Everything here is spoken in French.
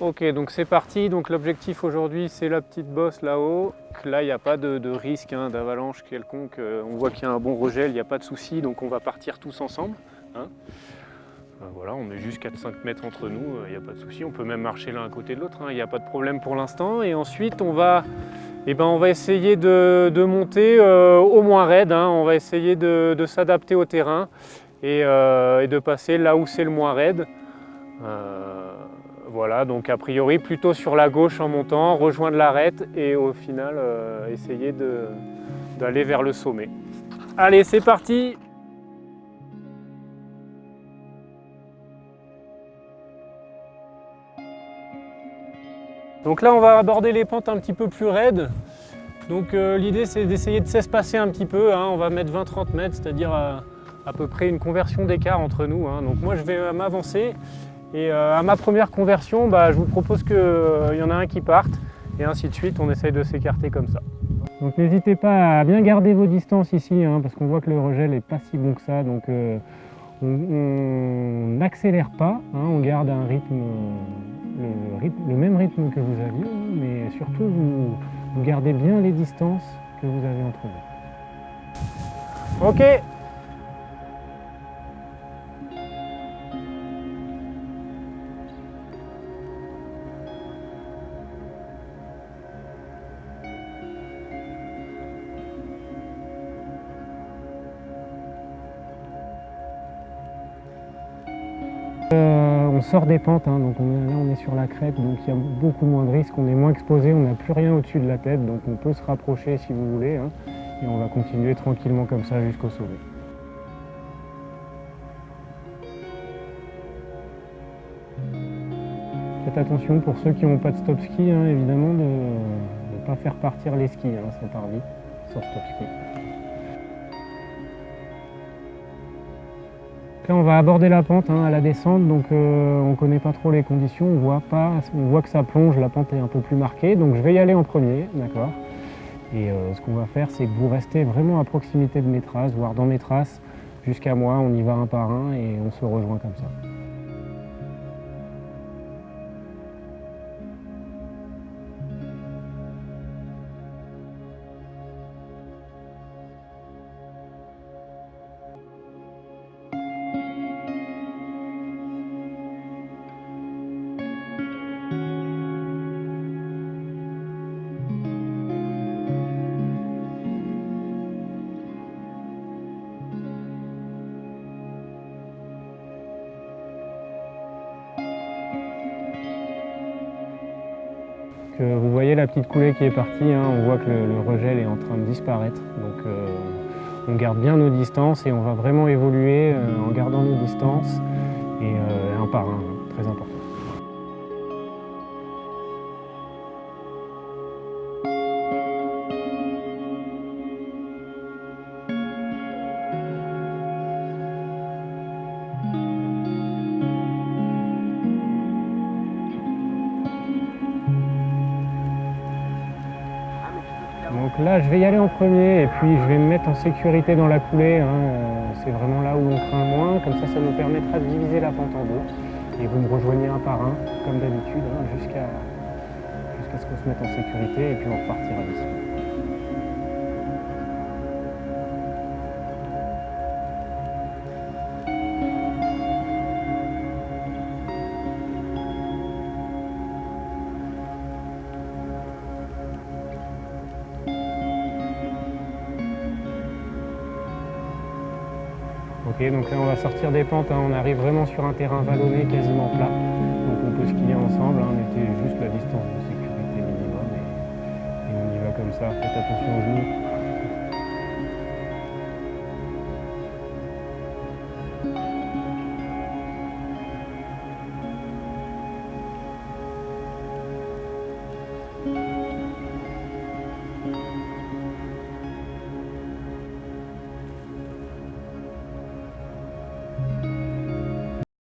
Ok, donc c'est parti. Donc l'objectif aujourd'hui, c'est la petite bosse là-haut. Là, il n'y a pas de, risque hein, d'avalanche quelconque. Euh, on voit qu'il y a un bon regel, il n'y a pas de souci. Donc on va partir tous ensemble. hein. Euh, voilà, on est juste 4-5 mètres entre nous, euh, il n'y a pas de souci. On peut même marcher l'un à côté de l'autre, hein, il n'y a pas de problème pour l'instant. Et ensuite, on va, eh ben, on va essayer de, monter au moins raide. On va essayer de, s'adapter au terrain et, de passer là où c'est le moins raide. Voilà, donc a priori plutôt sur la gauche en montant, rejoindre l'arête et au final euh, essayer d'aller vers le sommet. Allez, c'est parti Donc là, on va aborder les pentes un petit peu plus raides. Donc euh, l'idée, c'est d'essayer de s'espacer un petit peu. hein. On va mettre 20-30 mètres, c'est-à-dire à, à peu près une conversion d'écart entre nous. hein. Donc moi, je vais euh, m'avancer. Et euh, à ma première conversion, bah, je vous propose qu'il y en a un qui parte. Et ainsi de suite, on essaye de s'écarter comme ça. Donc n'hésitez pas à bien garder vos distances ici, hein, parce qu'on voit que le regel n'est pas si bon que ça. Donc euh, on n'accélère pas, hein, on garde un rythme, le, rythme- le même rythme que vous aviez, hein, mais surtout vous, vous gardez bien les distances que vous avez entre vous. Ok Euh, on sort des pentes, hein, donc on est- là on est sur la crête, donc il y a beaucoup moins de risques, on est moins exposé, on n'a plus rien au-dessus de la tête, donc on peut se rapprocher si vous voulez, hein, et on va continuer tranquillement comme ça jusqu'au sommet. Faites attention pour ceux qui n'ont pas de stop ski, hein, évidemment, de ne pas faire partir les skis, part vite sur stop ski. On va aborder la pente hein, à la descente, donc euh, on ne connaît pas trop les conditions, on voit, pas, on voit que ça plonge, la pente est un peu plus marquée, donc je vais y aller en premier, d'accord? Et euh, ce qu'on va faire, c'est que vous restez vraiment à proximité de mes traces, voire dans mes traces, jusqu'à moi, on y va un par un et on se rejoint comme ça. Vous voyez la petite coulée qui est partie, hein, on voit que le, le regel est en train de disparaître. Donc euh, on garde bien nos distances et on va vraiment évoluer euh, en gardant nos distances et euh, un par un, hein, très important. Là, je vais y aller en premier et puis je vais me mettre en sécurité dans la coulée. hein, C'est vraiment là où on craint moins. Comme ça, ça nous permettra de diviser la pente en deux. Et vous me rejoignez un par un, comme d'habitude, hein, jusqu'à jusqu'à ce qu'on se mette en sécurité et puis on repartira d'ici. Ok, donc là on va sortir des pentes, hein, on arrive vraiment sur un terrain vallonné, quasiment plat. Donc on peut skier ensemble, hein, on était juste la distance de sécurité minimum et, et on y va comme ça. Faites attention aux genoux.